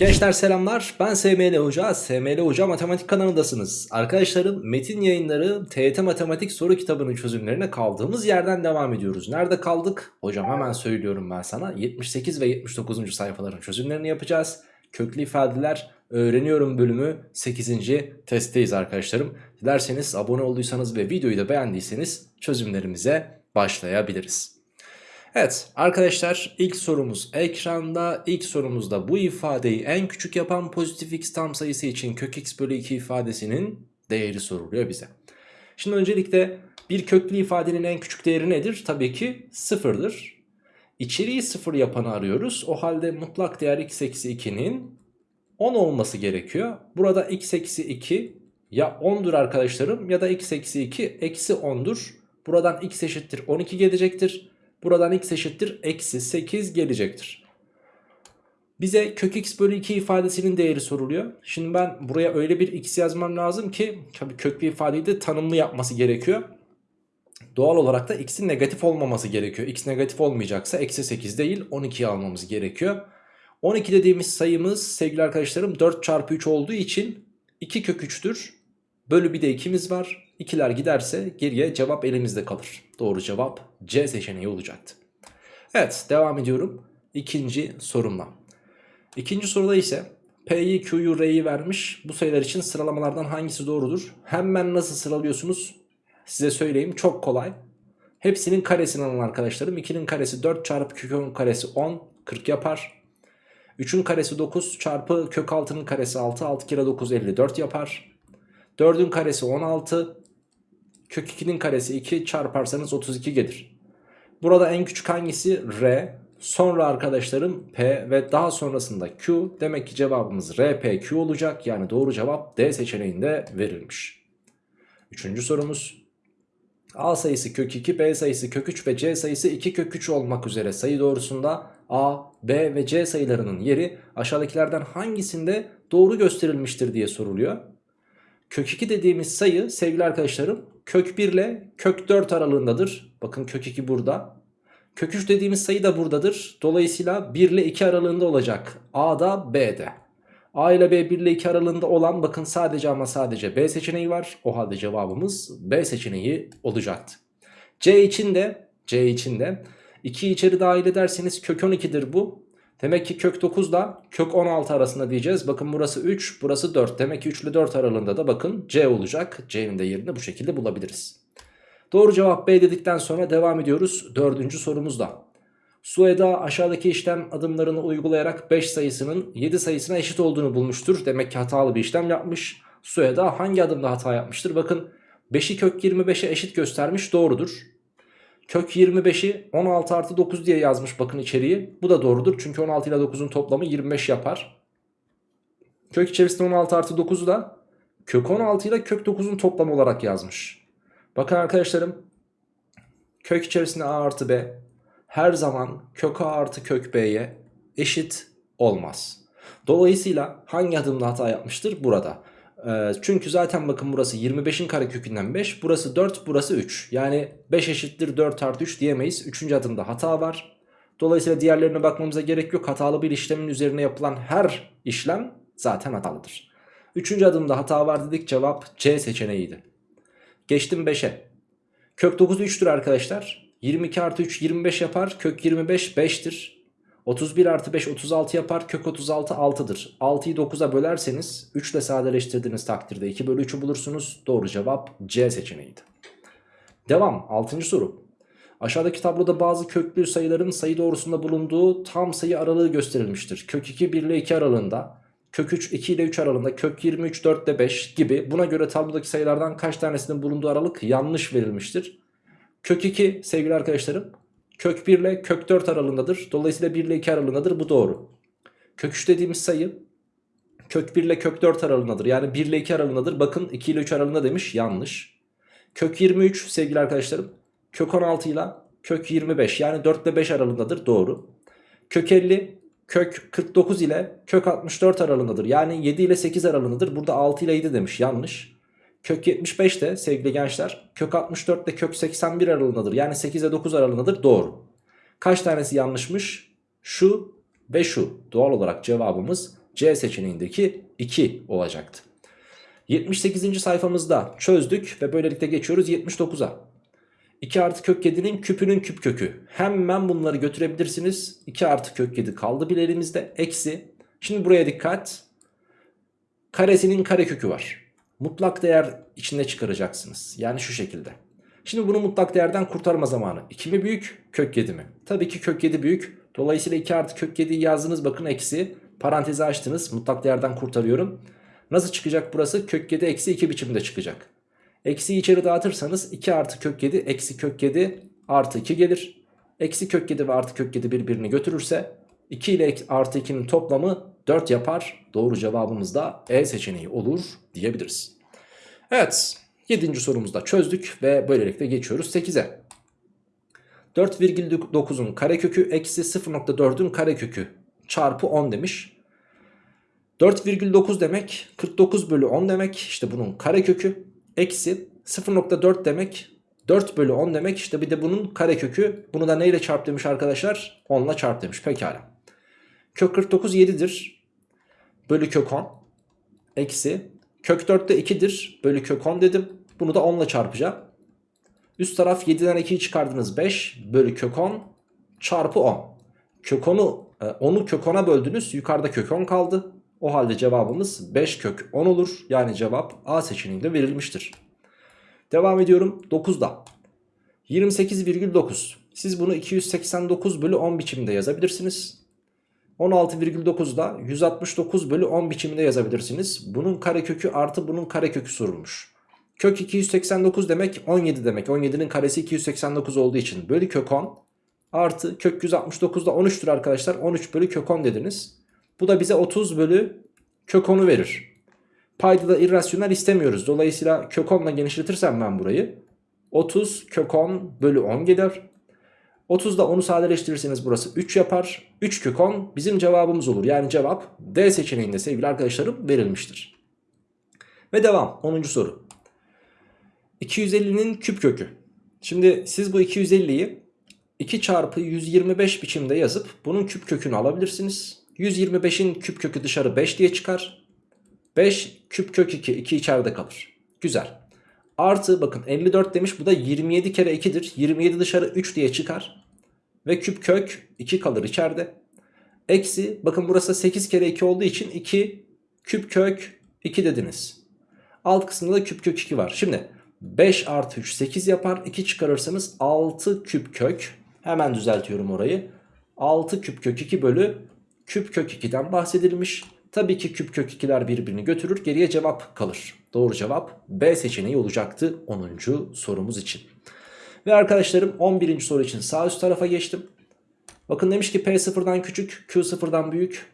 Gençler selamlar ben SML Hoca, SML Hoca Matematik kanalındasınız. Arkadaşlarım metin yayınları TYT Matematik soru kitabının çözümlerine kaldığımız yerden devam ediyoruz. Nerede kaldık? Hocam hemen söylüyorum ben sana 78 ve 79. sayfaların çözümlerini yapacağız. Köklü ifadeler öğreniyorum bölümü 8. testteyiz arkadaşlarım. Dilerseniz abone olduysanız ve videoyu da beğendiyseniz çözümlerimize başlayabiliriz. Evet arkadaşlar ilk sorumuz ekranda. İlk sorumuzda bu ifadeyi en küçük yapan pozitif x tam sayısı için kök x bölü 2 ifadesinin değeri soruluyor bize. Şimdi öncelikle bir köklü ifadenin en küçük değeri nedir? Tabii ki sıfırdır. İçeriği sıfır yapanı arıyoruz. O halde mutlak değer x eksi 2'nin 10 olması gerekiyor. Burada x eksi 2 ya 10'dur arkadaşlarım ya da x eksi 2 eksi 10'dur. Buradan x eşittir 12 gelecektir. Buradan x eşittir eksi 8 gelecektir. Bize kök x bölü 2 ifadesinin değeri soruluyor. Şimdi ben buraya öyle bir x yazmam lazım ki tabii kök bir ifadeyi de tanımlı yapması gerekiyor. Doğal olarak da x'in negatif olmaması gerekiyor. x negatif olmayacaksa eksi 8 değil 12'yi almamız gerekiyor. 12 dediğimiz sayımız sevgili arkadaşlarım 4 çarpı 3 olduğu için 2 kök 3'tür. Bölü bir de 2'miz var. İkiler giderse geriye cevap elimizde kalır. Doğru cevap C seçeneği olacaktı. Evet devam ediyorum. İkinci sorumla. İkinci soruda ise P'yi Q'yu R'yi vermiş. Bu sayılar için sıralamalardan hangisi doğrudur? Hemen nasıl sıralıyorsunuz? Size söyleyeyim çok kolay. Hepsinin karesini alın arkadaşlarım. 2'nin karesi 4 çarpı kök 10 karesi 10 40 yapar. 3'ün karesi 9 çarpı kök 6'nın karesi 6 6 kere 9 54 yapar. 4'ün karesi 16 kök 2'nin karesi 2 çarparsanız 32 gelir. Burada en küçük hangisi? R. Sonra arkadaşlarım P ve daha sonrasında Q. Demek ki cevabımız RPQ olacak. Yani doğru cevap D seçeneğinde verilmiş. Üçüncü sorumuz. A sayısı kök 2, B sayısı kök 3 ve C sayısı 2 kök 3 olmak üzere sayı doğrusunda A, B ve C sayılarının yeri aşağıdakilerden hangisinde doğru gösterilmiştir diye soruluyor. Kök 2 dediğimiz sayı sevgili arkadaşlarım kök 1 ile kök 4 aralığındadır. Bakın kök 2 burada. Kök 3 dediğimiz sayı da buradadır. Dolayısıyla 1 ile 2 aralığında olacak. A'da B'de. A ile B 1 ile 2 aralığında olan bakın sadece ama sadece B seçeneği var. O halde cevabımız B seçeneği olacaktı. C için de C için de 2 içeri dahil ederseniz kök 12'dir bu. Demek ki kök 9 ile kök 16 arasında diyeceğiz. Bakın burası 3 burası 4. Demek ki 3 ile 4 aralığında da bakın C olacak. C'nin de yerini bu şekilde bulabiliriz. Doğru cevap B dedikten sonra devam ediyoruz. Dördüncü sorumuzda. Sueda aşağıdaki işlem adımlarını uygulayarak 5 sayısının 7 sayısına eşit olduğunu bulmuştur. Demek ki hatalı bir işlem yapmış. Sueda hangi adımda hata yapmıştır? Bakın 5'i kök 25'e eşit göstermiş doğrudur. Kök 25'i 16 artı 9 diye yazmış bakın içeriği. Bu da doğrudur çünkü 16 ile 9'un toplamı 25 yapar. Kök içerisinde 16 artı 9'u da kök 16 ile kök 9'un toplamı olarak yazmış. Bakın arkadaşlarım kök içerisinde a artı b her zaman kök a artı kök b'ye eşit olmaz. Dolayısıyla hangi adımda hata yapmıştır? Burada. Ee, çünkü zaten bakın burası 25'in karekökünden 5 burası 4 burası 3 yani 5 eşittir 4 artı 3 diyemeyiz. 3. adımda hata var. Dolayısıyla diğerlerine bakmamıza gerek yok. Hatalı bir işlemin üzerine yapılan her işlem zaten hatalıdır. 3. adımda hata var dedik cevap C seçeneğiydi. Geçtim 5'e kök 9 3'tür arkadaşlar. 22 artı 3 25 yapar. Kök 25 5'tir 31 artı 5 36 yapar kök 36 6'dır 6'yı 9'a bölerseniz 3 ile sadeleştirdiğiniz takdirde 2 bölü 3'ü bulursunuz. Doğru cevap C seçeneğiydi. Devam 6. soru. Aşağıdaki tabloda bazı köklü sayıların sayı doğrusunda bulunduğu tam sayı aralığı gösterilmiştir. Kök 2 1 ile 2 aralığında kök 3 2 ile 3 aralığında kök 23 4 ile 5 gibi. Buna göre tablodaki sayılardan kaç tanesinin bulunduğu aralık yanlış verilmiştir? Kök 2 sevgili arkadaşlarım Kök 1 ile kök 4 aralığındadır. Dolayısıyla 1 ile 2 aralığındadır. Bu doğru. Kök 3 dediğimiz sayı kök 1 ile kök 4 aralığındadır. Yani 1 ile 2 aralığındadır. Bakın 2 ile 3 aralığında demiş. Yanlış. Kök 23 sevgili arkadaşlarım. Kök 16 ile kök 25 yani 4 ile 5 aralığındadır. Doğru. Kök 50 kök 49 ile kök 64 aralığındadır. Yani 7 ile 8 aralığındadır. Burada 6 ile 7 demiş. Yanlış. Kök 75 de sevgili gençler kök 64 ile kök 81 aralığındadır. Yani 8 ile 9 aralığındadır. Doğru. Kaç tanesi yanlışmış? Şu ve şu. Doğal olarak cevabımız C seçeneğindeki 2 olacaktı. 78. sayfamızda çözdük ve böylelikle geçiyoruz 79'a. 2 artı kök 7'nin küpünün küp kökü. Hemen bunları götürebilirsiniz. 2 artı kök 7 kaldı bir elimizde. Eksi. Şimdi buraya dikkat. Karesinin kare kökü var. Mutlak değer içinde çıkaracaksınız. Yani şu şekilde. Şimdi bunu mutlak değerden kurtarma zamanı. 2 mi büyük kök 7 mi? Tabii ki kök 7 büyük. Dolayısıyla 2 artı kök 7'yi yazdınız bakın eksi. Parantezi açtınız mutlak değerden kurtarıyorum. Nasıl çıkacak burası? Kök 7 eksi 2 biçimde çıkacak. Eksiyi içeri dağıtırsanız 2 artı kök 7 eksi kök 7 artı 2 gelir. Eksi kök 7 ve artı kök 7 birbirini götürürse 2 ile artı 2'nin toplamı 4 yapar. Doğru cevabımız da E seçeneği olur diyebiliriz. Evet 7. sorumuzda çözdük ve böylelikle geçiyoruz 8'e. 4,9'un karekökü eksi 0.4'ün karekökü çarpı 10 demiş. 4,9 demek 49 bölü 10 demek işte bunun karekökü eksi 0.4 demek 4 bölü 10 demek işte bir de bunun karekökü bunu da neyle çarp demiş arkadaşlar 10 ile çarp demiş pekala. Kök 49 7'dir bölü kök 10 eksi kök 4 de 2'dir bölü kök 10 dedim bunu da 10 ile çarpacağım. Üst taraf 7'den 2'yi çıkardınız 5 bölü kök 10 çarpı 10. Kök 10'u 10'u kök 10'a böldünüz yukarıda kök 10 kaldı. O halde cevabımız 5 kök 10 olur. Yani cevap A seçeneğinde verilmiştir. Devam ediyorum 9'da. 28,9. Siz bunu 289 bölü 10 biçimde yazabilirsiniz. 16,9'da 169 bölü 10 biçiminde yazabilirsiniz. Bunun karekökü artı bunun karekökü sorulmuş. Kök 289 demek 17 demek. 17'nin karesi 289 olduğu için bölü kök 10 artı kök 169'da 13'tür arkadaşlar. 13 bölü kök 10 dediniz. Bu da bize 30 bölü kök 10'u verir. Payda da irrasyonel istemiyoruz. Dolayısıyla kök 10 ile genişletirsem ben burayı 30 kök 10 bölü 10 gelir. 30'da 10'u sadeleştirirseniz burası 3 yapar. 3 kök 10 bizim cevabımız olur. Yani cevap D seçeneğinde sevgili arkadaşlarım verilmiştir. Ve devam 10. soru. 250'nin küp kökü. Şimdi siz bu 250'yi 2 çarpı 125 biçimde yazıp bunun küp kökünü alabilirsiniz. 125'in küp kökü dışarı 5 diye çıkar. 5 küp kök 2. 2 içeride kalır. Güzel. Artı bakın 54 demiş bu da 27 kere 2'dir. 27 dışarı 3 diye çıkar. Ve küp kök 2 kalır içeride. Eksi bakın burası 8 kere 2 olduğu için 2 küp kök 2 dediniz. Alt kısmında da küp kök 2 var. Şimdi 5 artı 3 8 yapar. 2 çıkarırsanız 6 küp kök. Hemen düzeltiyorum orayı. 6 küp kök 2 bölü küp kök 2'den bahsedilmiş. Tabii ki küp kök 2'ler birbirini götürür. Geriye cevap kalır. Doğru cevap B seçeneği olacaktı 10. sorumuz için. Ve arkadaşlarım 11. soru için sağ üst tarafa geçtim. Bakın demiş ki P sıfırdan küçük, Q sıfırdan büyük.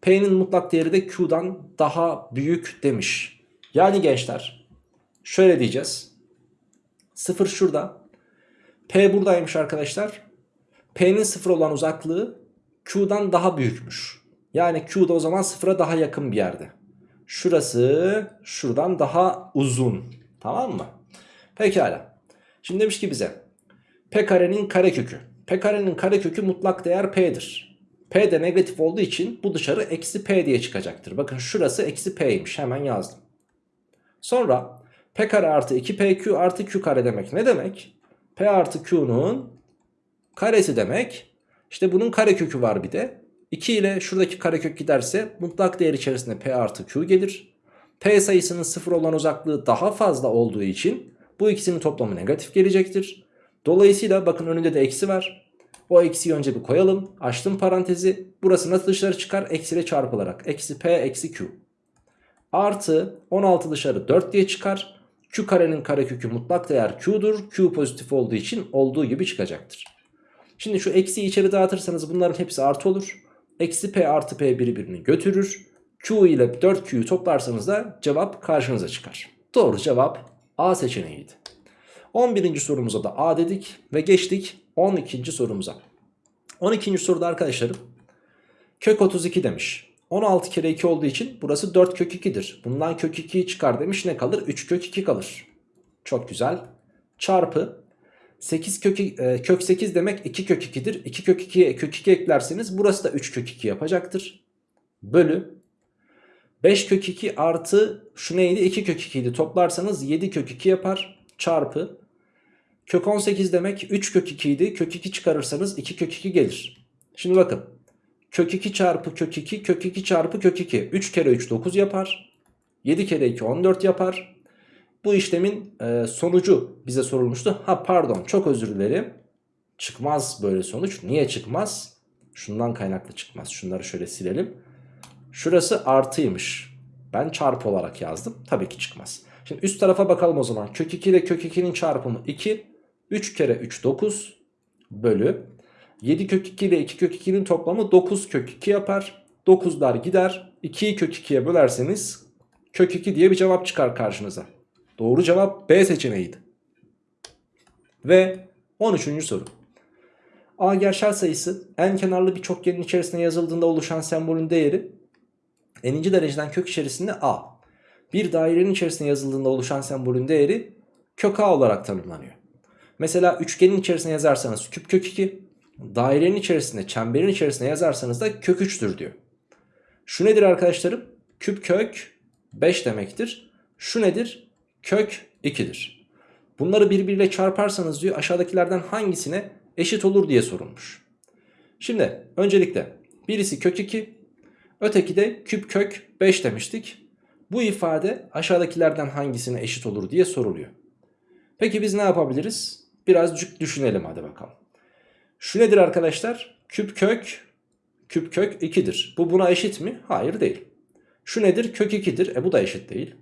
P'nin mutlak değeri de Q'dan daha büyük demiş. Yani gençler şöyle diyeceğiz. 0 şurada. P buradaymış arkadaşlar. P'nin 0 olan uzaklığı Q'dan daha büyükmüş. Yani Q'da o zaman 0'a daha yakın bir yerde. Şurası şuradan daha uzun. Tamam mı? Pekala. Şimdi demiş ki bize P karenin karekökü. P karenin karekökü mutlak değer P'dir. P de negatif olduğu için bu dışarı eksi P diye çıkacaktır. Bakın şurası eksi P'ymiş. Hemen yazdım. Sonra P kare artı 2PQ artı Q kare demek ne demek? P artı Q'nun karesi demek. İşte bunun karekökü var bir de. 2 ile şuradaki karekök giderse mutlak değer içerisinde P artı Q gelir. P sayısının 0 olan uzaklığı daha fazla olduğu için bu ikisinin toplamı negatif gelecektir. Dolayısıyla bakın önünde de eksi var. O eksiyi önce bir koyalım. Açtım parantezi. Burası nasıl dışarı çıkar? Eksiyle çarpılarak. Eksi P eksi Q. Artı 16 dışarı 4 diye çıkar. Q karenin karekökü mutlak değer Q'dur. Q pozitif olduğu için olduğu gibi çıkacaktır. Şimdi şu eksiyi içeri dağıtırsanız bunların hepsi artı olur. Eksi P artı P birbirini götürür. Q ile 4Q'yu toplarsanız da cevap karşınıza çıkar. Doğru cevap A seçeneğiydi. 11. sorumuza da A dedik ve geçtik 12. sorumuza. 12. soruda arkadaşlarım kök 32 demiş. 16 kere 2 olduğu için burası 4 kök 2'dir. Bundan kök 2'yi çıkar demiş ne kalır? 3 kök 2 kalır. Çok güzel. Çarpı 8 kök, e, kök 8 demek 2 kök 2'dir. 2 kök 2'ye kök 2 eklerseniz burası da 3 kök 2 yapacaktır. Bölü 5 kök 2 artı şu neydi 2 kök 2 idi toplarsanız 7 kök 2 yapar çarpı kök 18 demek 3 kök 2 idi kök 2 çıkarırsanız 2 kök 2 gelir. Şimdi bakın kök 2 çarpı kök 2 kök 2 çarpı kök 2 3 kere 3 9 yapar 7 kere 2 14 yapar. Bu işlemin e, sonucu bize sorulmuştu. Ha pardon çok özür dilerim. Çıkmaz böyle sonuç. Niye çıkmaz? Şundan kaynaklı çıkmaz. Şunları şöyle silelim. Şurası artıymış. Ben çarpı olarak yazdım. Tabii ki çıkmaz. Şimdi üst tarafa bakalım o zaman. Kök 2 ile kök 2'nin çarpımı 2. 3 kere 3 9 bölü. 7 kök 2 ile 2 kök 2'nin toplamı 9 kök 2 yapar. 9'lar gider. 2'yi kök 2'ye bölerseniz kök 2 diye bir cevap çıkar karşınıza. Doğru cevap B seçeneğiydi. Ve 13. soru. A gerçel sayısı en kenarlı bir çokgenin içerisine yazıldığında oluşan sembolün değeri n'inci dereceden kök içerisinde A. Bir dairenin içerisine yazıldığında oluşan sembolün değeri kök A olarak tanımlanıyor. Mesela üçgenin içerisine yazarsanız küp kök 2, dairenin içerisinde çemberin içerisine yazarsanız da kök 3'tür diyor. Şu nedir arkadaşlarım? Küp kök 5 demektir. Şu nedir? Kök 2'dir. Bunları birbiriyle çarparsanız diyor aşağıdakilerden hangisine eşit olur diye sorulmuş. Şimdi öncelikle birisi kök 2 öteki de küp kök 5 demiştik. Bu ifade aşağıdakilerden hangisine eşit olur diye soruluyor. Peki biz ne yapabiliriz? Birazcık düşünelim hadi bakalım. Şu nedir arkadaşlar? Küp kök küp kök 2'dir. Bu buna eşit mi? Hayır değil. Şu nedir? Kök 2'dir. E bu da eşit değil.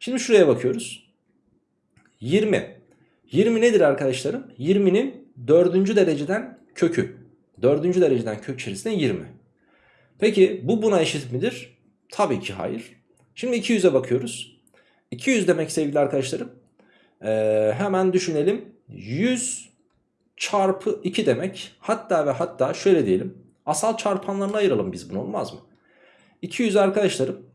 Şimdi şuraya bakıyoruz. 20. 20 nedir arkadaşlarım? 20'nin 4. dereceden kökü. 4. dereceden kök içerisinde 20. Peki bu buna eşit midir? Tabii ki hayır. Şimdi 200'e bakıyoruz. 200 demek sevgili arkadaşlarım. Ee, hemen düşünelim. 100 çarpı 2 demek. Hatta ve hatta şöyle diyelim. Asal çarpanlarına ayıralım biz bunu olmaz mı? 200 arkadaşlarım.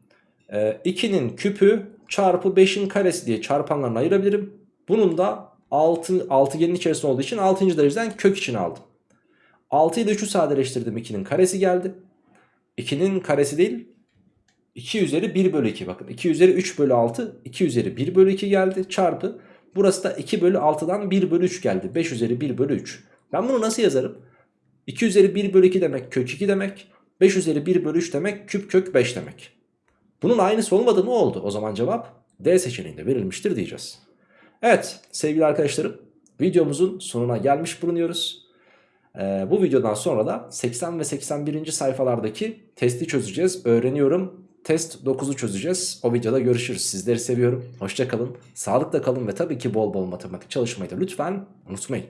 2'nin e, küpü çarpı 5'in karesi diye çarpanlarına ayırabilirim. Bunun da 6, altıgenin içerisinde olduğu için 6. dereceden kök için aldım. 6 ile 3'ü sadeleştirdim 2'nin karesi geldi. 2'nin karesi değil 2 üzeri 1 bölü 2 bakın 2 üzeri 3 bölü 6 2 üzeri 1 bölü 2 geldi çarpı. Burası da 2 bölü 6'dan 1 bölü 3 geldi. 5 üzeri 1 bölü 3 ben bunu nasıl yazarım? 2 üzeri 1 bölü 2 demek kök 2 demek 5 üzeri 1 bölü 3 demek küp kök 5 demek. Bunun aynısı olmadı ne oldu? O zaman cevap D seçeneğinde verilmiştir diyeceğiz. Evet sevgili arkadaşlarım videomuzun sonuna gelmiş bulunuyoruz ee, bu videodan sonra da 80 ve 81. sayfalardaki testi çözeceğiz öğreniyorum Test 9'u çözeceğiz. O videoda görüşürüz. Sizleri seviyorum. Hoşçakalın. Sağlıkla kalın ve tabii ki bol bol matematik çalışmayı da lütfen unutmayın.